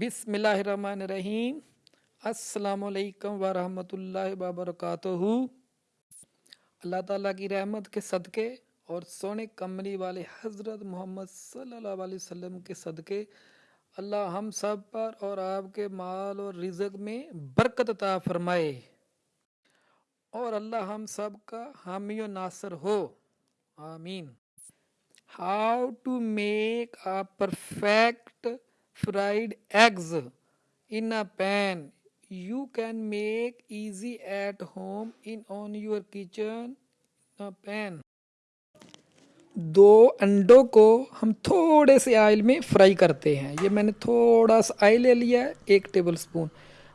بسم اللہ الرحمن الرحیم السلام علیکم ورحمۃ اللہ وبرکاتہ اللہ تعالیٰ کی رحمت کے صدقے اور سونے کمری والے حضرت محمد صلی اللہ علیہ وسلم کے صدقے اللہ ہم سب پر اور آپ کے مال اور رزق میں برکت عطا فرمائے اور اللہ ہم سب کا حامی و ناصر ہو۔ آمین۔ How to make a perfect fried eggs in a pan. You can make easy at home in on your kitchen pan. دو انڈوں کو ہم تھوڑے سے آئل میں فرائی کرتے ہیں یہ میں نے تھوڑا سا آئل لے لیا ہے ایک ٹیبل سپون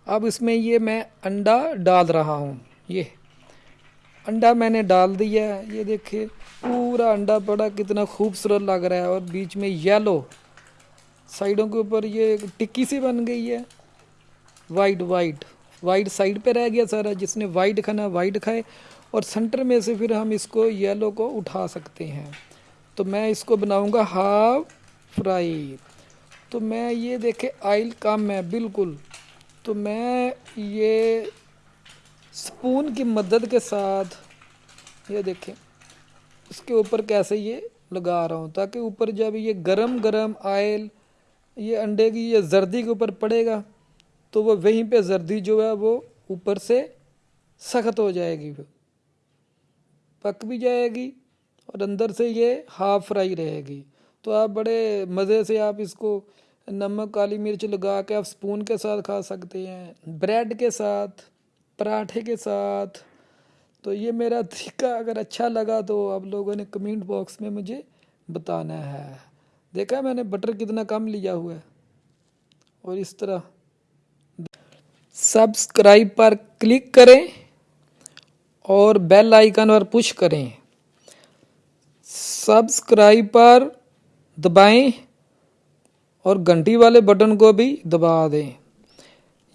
اب اس میں یہ میں انڈا ڈال رہا ہوں یہ انڈا میں نے ڈال دیا ہے یہ دیکھیں پورا انڈا پڑا کتنا خوبصورت لگ رہا ہے اور بیچ میں یلو سائڈوں کے اوپر یہ ٹکی سی بن گئی ہے وائٹ وائٹ وائٹ سائڈ پہ رہ گیا سارا جس نے وائٹ کھانا وائٹ کھائے اور سنٹر میں سے پھر ہم اس کو یلو کو اٹھا سکتے ہیں تو میں اس کو بناؤں گا ہاف فرائی تو میں یہ دیکھے آئل کم ہے بالکل تو میں یہ سپون کی مدد کے ساتھ یہ دیکھیں اس کے اوپر کیسے یہ لگا رہا ہوں تاکہ اوپر جب یہ گرم گرم آئل یہ انڈے کی یہ زردی کے اوپر پڑے گا، تو وہ وہیں پہ زردی جو ہے وہ اوپر سے سخت ہو جائے گی پک بھی جائے گی اور اندر سے یہ ہاف فرائی رہے گی۔ تو آپ بڑے مزے سے آپ اس کو نمک، کالی مرچ لگا کے آپ سپون کے ساتھ کھا سکتے ہیں، بریڈ کے ساتھ، پراٹھے کے ساتھ۔ تو یہ میرا طریقہ اگر اچھا لگا تو آپ لوگوں نے کمنٹ باکس میں مجھے بتانا ہے۔ دیکھا میں نے بٹر کتنا کم لیا ہوا ہے۔ اور اس طرح۔ سبسکرائب پر کلک کریں اور بیل آئیکن پر پش کریں۔ سبسکرائب پر دبائیں اور گھنٹی والے بٹن کو بھی دبا دیں۔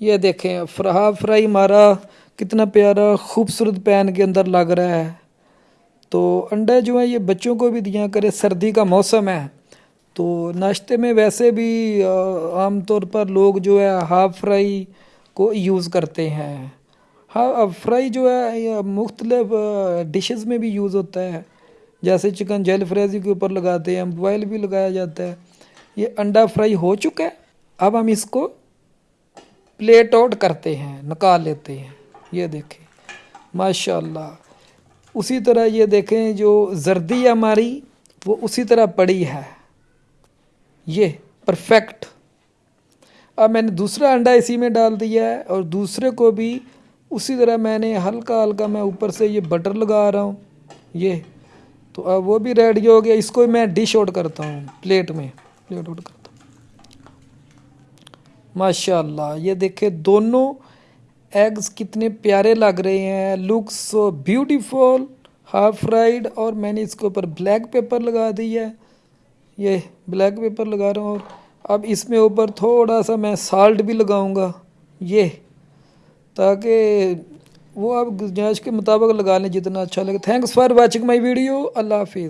یہ دیکھیں فرا فرائی مارا کتنا پیارا خوبصورت پین کے اندر لگ رہا ہے۔ تو انڈا جو ہے یہ بچوں کو بھی دیا کرے سردی کا موسم ہے۔ تو ناشتے میں ویسے بھی عام طور پر لوگ جو ہے ہاف فرائی کو یوز کرتے ہیں۔ ہاف فرائی جو ہے مختلف ڈشز میں بھی یوز ہوتا ہے۔ جیسے چکن جیل فریزی کے اوپر لگاتے ہیں بوائل بھی لگایا جاتا ہے۔ یہ انڈا فرائی ہو چکا ہے۔ اب ہم اس کو پلیٹ آؤٹ کرتے ہیں، نکال لیتے ہیں۔ یہ دیکھیں۔ ماشاء اللہ اسی طرح یہ دیکھیں، جو زردی ہماری، وہ اسی طرح پڑی ہے۔ یہ پرفیکٹ اب میں نے دوسرا انڈا اسی میں ڈال دیا ہے اور دوسرے کو بھی اسی طرح میں نے ہلکا ہلکا میں اوپر سے یہ بٹر لگا رہا ہوں، یہ۔ تو اب وہ بھی ریڈی ہو گیا، اس کو میں ڈش آؤٹ کرتا ہوں پلیٹ میں۔ پلیٹ آؤٹ کرتا ہوں۔ ماشاء اللہ یہ دیکھیں دونوں ایگز کتنے پیارے لگ رہے ہیں۔ Look so beautiful half fried اور میں نے اس کے اوپر بلیک پیپر لگا دی ہے۔ یہ بلیک پیپر لگا رہا ہوں اور اب اس میں اوپر تھوڑا سا میں سالٹ بھی لگاؤں گا، یہ، تاکہ وہ آپ گنجائش کے مطابق لگا لیں جتنا اچھا لگے۔ Thanks for watching my video اللہ حافظ۔